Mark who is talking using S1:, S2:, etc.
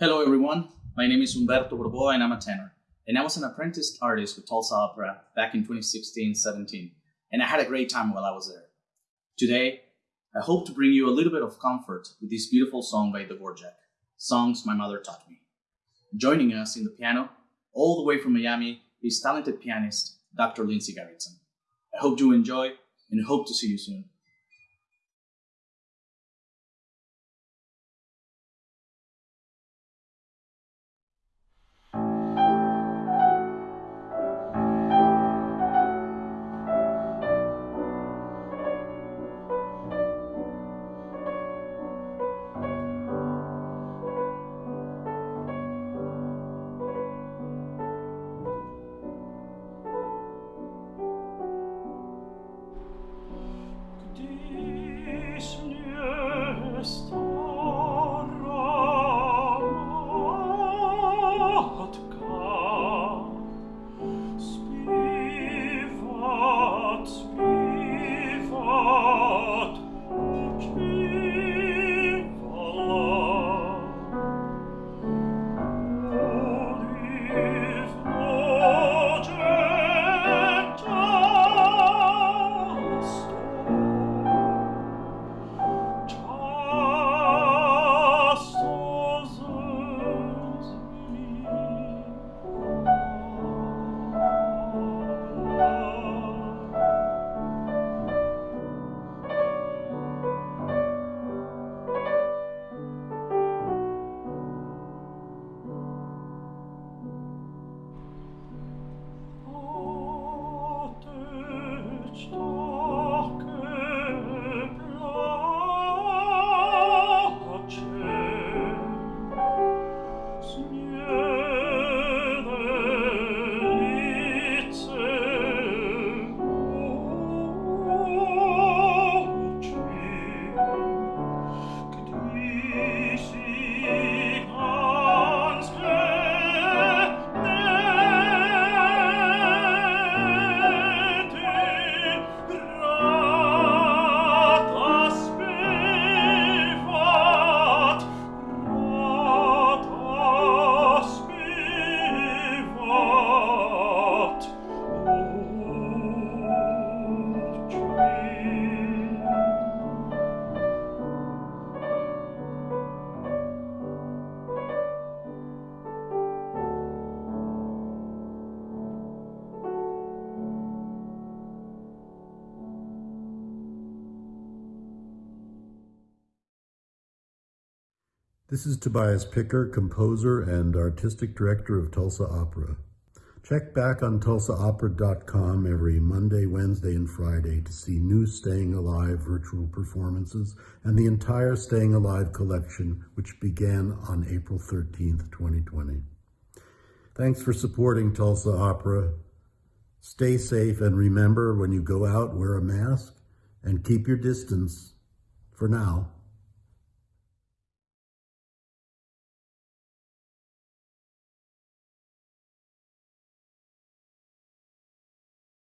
S1: Hello everyone, my name is Humberto Borboa and I'm a tenor. And I was an apprentice artist with Tulsa Opera back in 2016-17, and I had a great time while I was there. Today, I hope to bring you a little bit of comfort with this beautiful song by Dvorak, Songs My Mother Taught Me. Joining us in the piano, all the way from Miami, is talented pianist Dr. Lindsay Garritson. I hope you enjoy and hope to see you soon.
S2: This is Tobias Picker, composer and artistic director of Tulsa Opera. Check back on tulsaopera.com every Monday, Wednesday, and Friday to see new Staying Alive virtual performances and the entire Staying Alive collection, which began on April 13th, 2020. Thanks for supporting Tulsa Opera. Stay safe and remember when you go out, wear a mask and keep your distance for now.